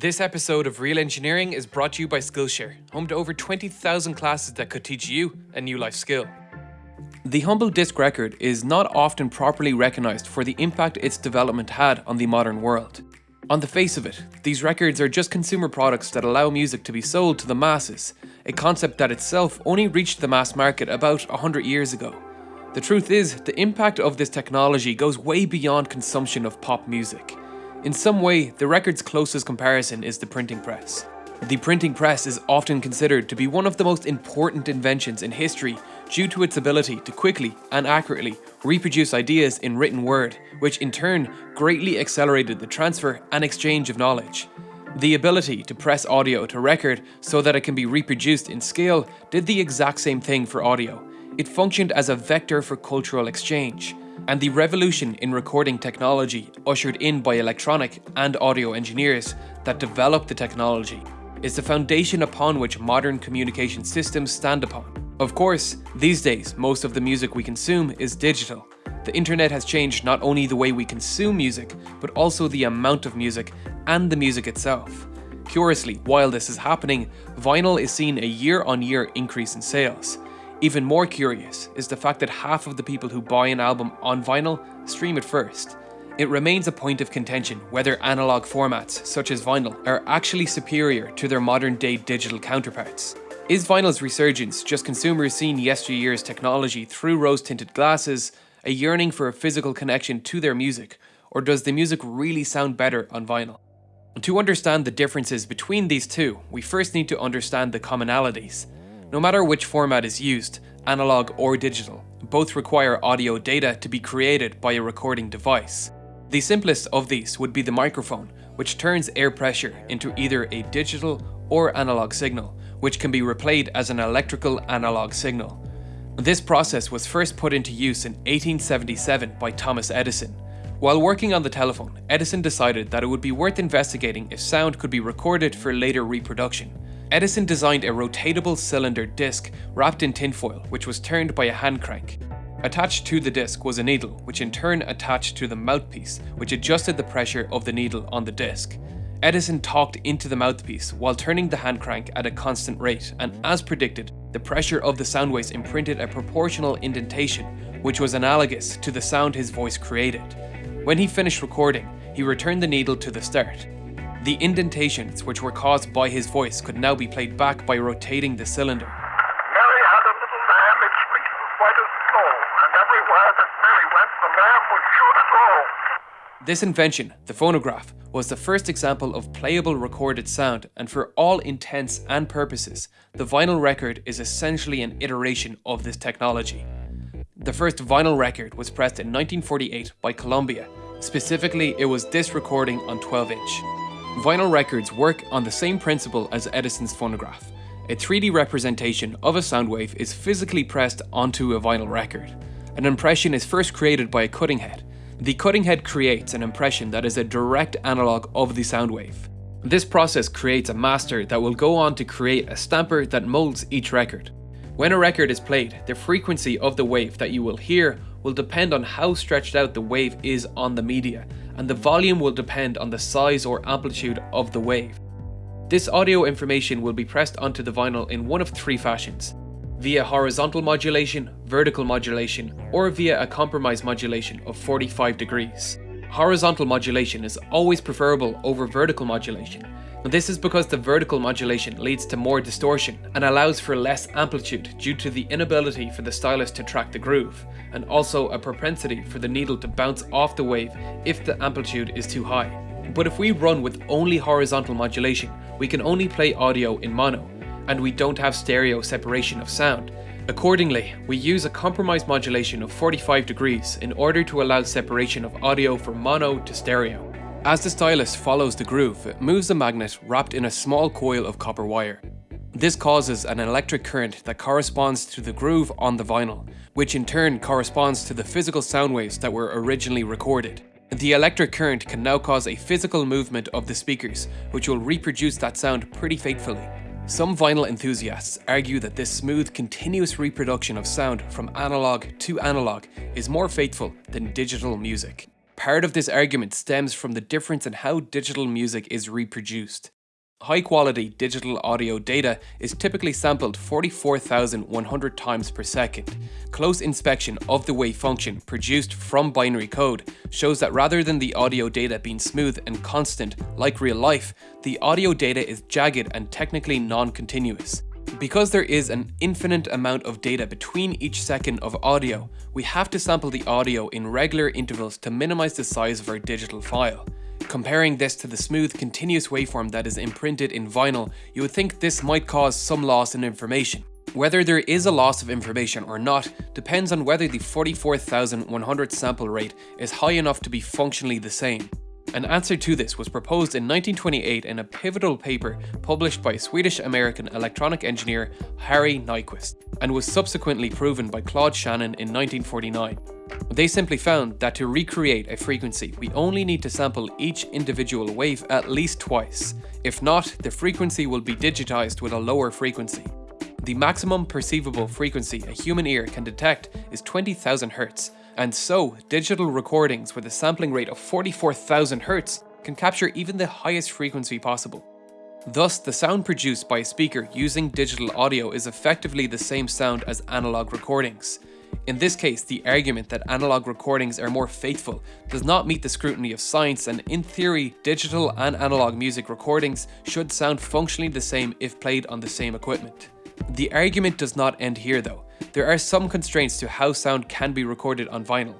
This episode of Real Engineering is brought to you by Skillshare, home to over 20,000 classes that could teach you a new life skill. The humble disc record is not often properly recognised for the impact its development had on the modern world. On the face of it, these records are just consumer products that allow music to be sold to the masses, a concept that itself only reached the mass market about 100 years ago. The truth is, the impact of this technology goes way beyond consumption of pop music. In some way, the record's closest comparison is the printing press. The printing press is often considered to be one of the most important inventions in history due to its ability to quickly and accurately reproduce ideas in written word, which in turn greatly accelerated the transfer and exchange of knowledge. The ability to press audio to record so that it can be reproduced in scale did the exact same thing for audio. It functioned as a vector for cultural exchange. And the revolution in recording technology, ushered in by electronic and audio engineers that developed the technology, is the foundation upon which modern communication systems stand upon. Of course, these days, most of the music we consume is digital. The internet has changed not only the way we consume music, but also the amount of music and the music itself. Curiously, while this is happening, vinyl is seeing a year on year increase in sales. Even more curious is the fact that half of the people who buy an album on vinyl stream it first. It remains a point of contention whether analog formats, such as vinyl, are actually superior to their modern day digital counterparts. Is vinyl's resurgence just consumers seeing yesteryear's technology through rose tinted glasses, a yearning for a physical connection to their music, or does the music really sound better on vinyl? To understand the differences between these two, we first need to understand the commonalities. No matter which format is used, analog or digital, both require audio data to be created by a recording device. The simplest of these would be the microphone, which turns air pressure into either a digital or analog signal, which can be replayed as an electrical analog signal. This process was first put into use in 1877 by Thomas Edison. While working on the telephone, Edison decided that it would be worth investigating if sound could be recorded for later reproduction. Edison designed a rotatable cylinder disc wrapped in tinfoil, which was turned by a hand crank. Attached to the disc was a needle, which in turn attached to the mouthpiece, which adjusted the pressure of the needle on the disc. Edison talked into the mouthpiece while turning the hand crank at a constant rate, and as predicted, the pressure of the sound waves imprinted a proportional indentation, which was analogous to the sound his voice created. When he finished recording, he returned the needle to the start. The indentations which were caused by his voice could now be played back by rotating the cylinder. Mary had a little lamb, its white as snow, and everywhere that Mary went, the lamb was sure to. This invention, the phonograph, was the first example of playable recorded sound and for all intents and purposes, the vinyl record is essentially an iteration of this technology. The first vinyl record was pressed in 1948 by Columbia. Specifically, it was this recording on 12 inch. Vinyl records work on the same principle as Edison's phonograph. A 3D representation of a sound wave is physically pressed onto a vinyl record. An impression is first created by a cutting head, the cutting head creates an impression that is a direct analog of the sound wave. This process creates a master that will go on to create a stamper that molds each record. When a record is played, the frequency of the wave that you will hear will depend on how stretched out the wave is on the media, and the volume will depend on the size or amplitude of the wave. This audio information will be pressed onto the vinyl in one of three fashions via horizontal modulation, vertical modulation, or via a compromise modulation of 45 degrees. Horizontal modulation is always preferable over vertical modulation, this is because the vertical modulation leads to more distortion and allows for less amplitude due to the inability for the stylus to track the groove, and also a propensity for the needle to bounce off the wave if the amplitude is too high. But if we run with only horizontal modulation, we can only play audio in mono, and we don't have stereo separation of sound. Accordingly, we use a compromise modulation of 45 degrees in order to allow separation of audio from mono to stereo. As the stylus follows the groove, it moves a magnet wrapped in a small coil of copper wire. This causes an electric current that corresponds to the groove on the vinyl, which in turn corresponds to the physical sound waves that were originally recorded. The electric current can now cause a physical movement of the speakers, which will reproduce that sound pretty faithfully. Some vinyl enthusiasts argue that this smooth, continuous reproduction of sound from analog to analog is more faithful than digital music. Part of this argument stems from the difference in how digital music is reproduced. High quality digital audio data is typically sampled 44,100 times per second. Close inspection of the wave function produced from binary code shows that rather than the audio data being smooth and constant like real life, the audio data is jagged and technically non-continuous. Because there is an infinite amount of data between each second of audio, we have to sample the audio in regular intervals to minimize the size of our digital file. Comparing this to the smooth continuous waveform that is imprinted in vinyl, you would think this might cause some loss in information. Whether there is a loss of information or not depends on whether the 44,100 sample rate is high enough to be functionally the same. An answer to this was proposed in 1928 in a pivotal paper published by Swedish-American electronic engineer Harry Nyquist, and was subsequently proven by Claude Shannon in 1949. They simply found that to recreate a frequency, we only need to sample each individual wave at least twice. If not, the frequency will be digitized with a lower frequency. The maximum perceivable frequency a human ear can detect is 20,000 Hz, and so digital recordings with a sampling rate of 44,000 Hz can capture even the highest frequency possible. Thus, the sound produced by a speaker using digital audio is effectively the same sound as analog recordings. In this case, the argument that analog recordings are more faithful does not meet the scrutiny of science and in theory, digital and analog music recordings should sound functionally the same if played on the same equipment. The argument does not end here though. There are some constraints to how sound can be recorded on vinyl.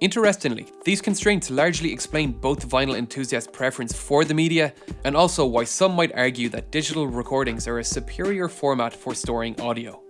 Interestingly, these constraints largely explain both vinyl enthusiasts' preference for the media and also why some might argue that digital recordings are a superior format for storing audio.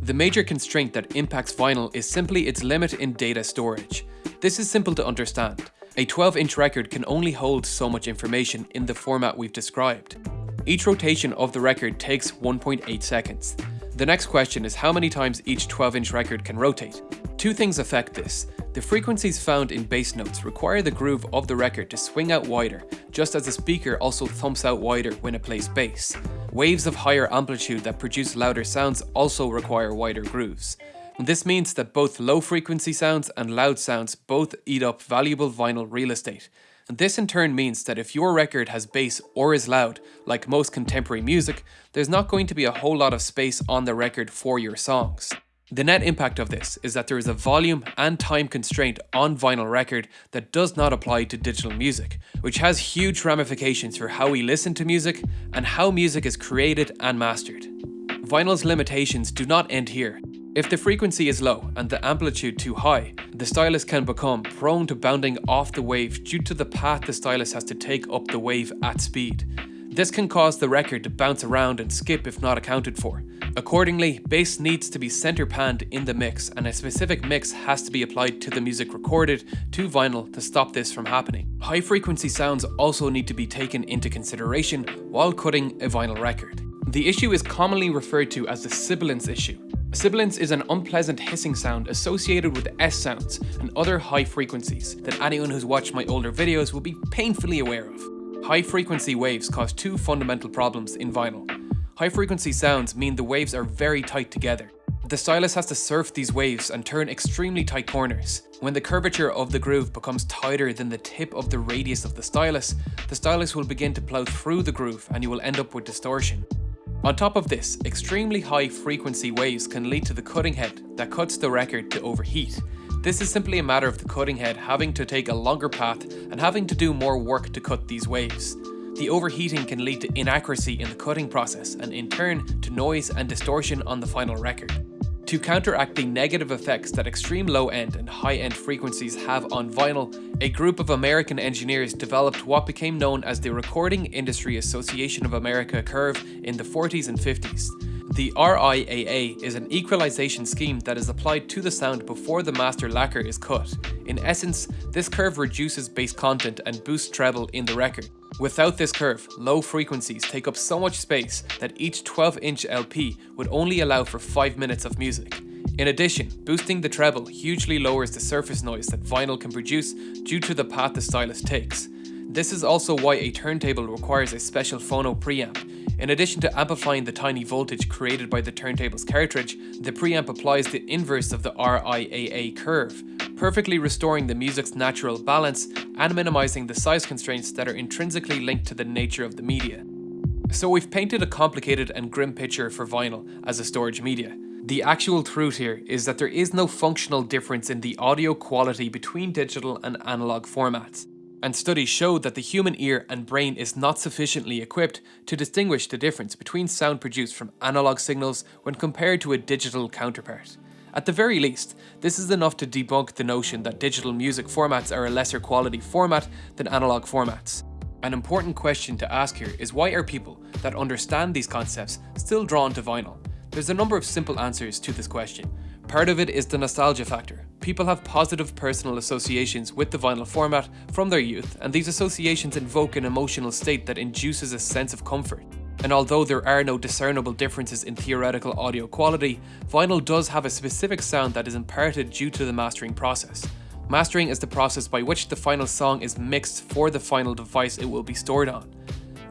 The major constraint that impacts vinyl is simply its limit in data storage. This is simple to understand. A 12-inch record can only hold so much information in the format we've described. Each rotation of the record takes 1.8 seconds. The next question is how many times each 12-inch record can rotate. Two things affect this. The frequencies found in bass notes require the groove of the record to swing out wider, just as the speaker also thumps out wider when it plays bass. Waves of higher amplitude that produce louder sounds also require wider grooves. This means that both low frequency sounds and loud sounds both eat up valuable vinyl real estate. This in turn means that if your record has bass or is loud, like most contemporary music, there's not going to be a whole lot of space on the record for your songs. The net impact of this is that there is a volume and time constraint on vinyl record that does not apply to digital music, which has huge ramifications for how we listen to music and how music is created and mastered. Vinyl's limitations do not end here. If the frequency is low and the amplitude too high, the stylus can become prone to bounding off the wave due to the path the stylus has to take up the wave at speed. This can cause the record to bounce around and skip if not accounted for. Accordingly, bass needs to be center panned in the mix and a specific mix has to be applied to the music recorded to vinyl to stop this from happening. High frequency sounds also need to be taken into consideration while cutting a vinyl record. The issue is commonly referred to as the sibilance issue. Sibilance is an unpleasant hissing sound associated with S sounds and other high frequencies that anyone who's watched my older videos will be painfully aware of. High frequency waves cause two fundamental problems in vinyl. High frequency sounds mean the waves are very tight together. The stylus has to surf these waves and turn extremely tight corners. When the curvature of the groove becomes tighter than the tip of the radius of the stylus, the stylus will begin to plow through the groove and you will end up with distortion. On top of this, extremely high frequency waves can lead to the cutting head that cuts the record to overheat, this is simply a matter of the cutting head having to take a longer path and having to do more work to cut these waves. The overheating can lead to inaccuracy in the cutting process and in turn to noise and distortion on the final record. To counteract the negative effects that extreme low-end and high-end frequencies have on vinyl, a group of American engineers developed what became known as the Recording Industry Association of America curve in the 40s and 50s. The RIAA is an equalization scheme that is applied to the sound before the master lacquer is cut. In essence, this curve reduces bass content and boosts treble in the record. Without this curve, low frequencies take up so much space that each 12-inch LP would only allow for 5 minutes of music. In addition, boosting the treble hugely lowers the surface noise that vinyl can produce due to the path the stylus takes. This is also why a turntable requires a special phono preamp, in addition to amplifying the tiny voltage created by the turntable's cartridge, the preamp applies the inverse of the RIAA curve, perfectly restoring the music's natural balance and minimizing the size constraints that are intrinsically linked to the nature of the media. So we've painted a complicated and grim picture for vinyl as a storage media. The actual truth here is that there is no functional difference in the audio quality between digital and analog formats. And studies show that the human ear and brain is not sufficiently equipped to distinguish the difference between sound produced from analog signals when compared to a digital counterpart. At the very least, this is enough to debunk the notion that digital music formats are a lesser quality format than analog formats. An important question to ask here is why are people that understand these concepts still drawn to vinyl? There's a number of simple answers to this question. Part of it is the nostalgia factor. People have positive personal associations with the vinyl format from their youth, and these associations invoke an emotional state that induces a sense of comfort. And although there are no discernible differences in theoretical audio quality, vinyl does have a specific sound that is imparted due to the mastering process. Mastering is the process by which the final song is mixed for the final device it will be stored on.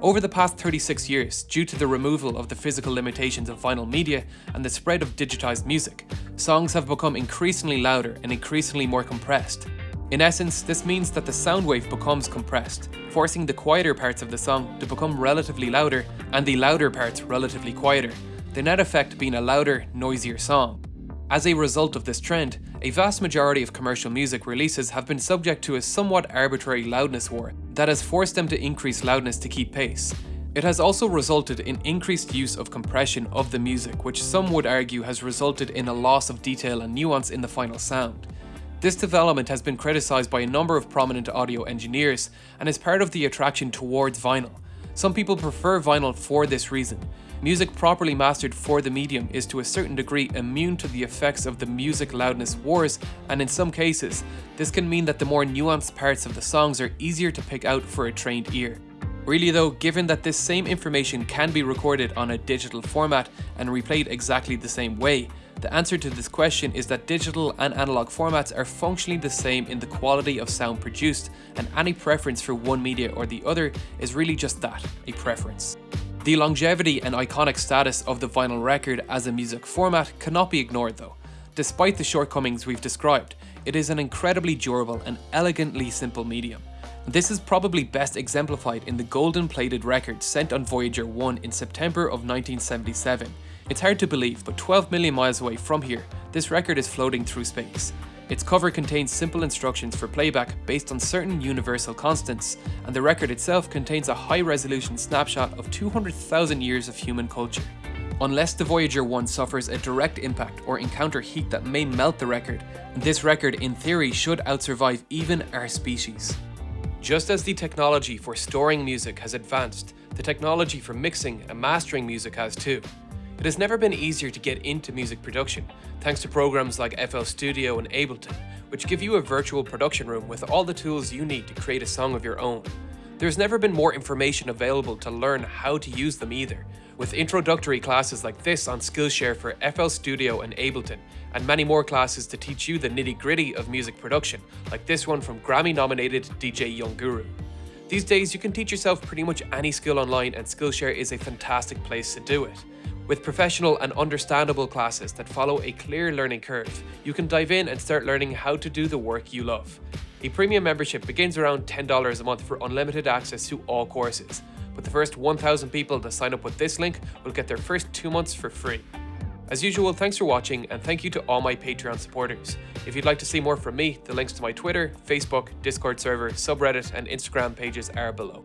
Over the past 36 years, due to the removal of the physical limitations of vinyl media and the spread of digitized music, songs have become increasingly louder and increasingly more compressed. In essence, this means that the sound wave becomes compressed, forcing the quieter parts of the song to become relatively louder and the louder parts relatively quieter, the net effect being a louder, noisier song. As a result of this trend, a vast majority of commercial music releases have been subject to a somewhat arbitrary loudness war that has forced them to increase loudness to keep pace. It has also resulted in increased use of compression of the music, which some would argue has resulted in a loss of detail and nuance in the final sound. This development has been criticised by a number of prominent audio engineers and is part of the attraction towards vinyl. Some people prefer vinyl for this reason. Music properly mastered for the medium is to a certain degree immune to the effects of the music loudness wars and in some cases, this can mean that the more nuanced parts of the songs are easier to pick out for a trained ear. Really though, given that this same information can be recorded on a digital format and replayed exactly the same way, the answer to this question is that digital and analog formats are functionally the same in the quality of sound produced, and any preference for one media or the other is really just that, a preference. The longevity and iconic status of the vinyl record as a music format cannot be ignored though. Despite the shortcomings we've described, it is an incredibly durable and elegantly simple medium. This is probably best exemplified in the golden plated record sent on Voyager 1 in September of 1977. It's hard to believe, but 12 million miles away from here, this record is floating through space. Its cover contains simple instructions for playback based on certain universal constants, and the record itself contains a high-resolution snapshot of 200,000 years of human culture. Unless the Voyager 1 suffers a direct impact or encounter heat that may melt the record, this record in theory should outsurvive even our species. Just as the technology for storing music has advanced, the technology for mixing and mastering music has too. It has never been easier to get into music production, thanks to programs like FL Studio and Ableton, which give you a virtual production room with all the tools you need to create a song of your own. There's never been more information available to learn how to use them either, with introductory classes like this on Skillshare for FL Studio and Ableton, and many more classes to teach you the nitty gritty of music production, like this one from Grammy nominated DJ Young Guru. These days, you can teach yourself pretty much any skill online, and Skillshare is a fantastic place to do it. With professional and understandable classes that follow a clear learning curve, you can dive in and start learning how to do the work you love. A premium membership begins around $10 a month for unlimited access to all courses, but the first 1,000 people to sign up with this link will get their first two months for free. As usual, thanks for watching and thank you to all my Patreon supporters. If you'd like to see more from me, the links to my Twitter, Facebook, Discord server, subreddit and Instagram pages are below.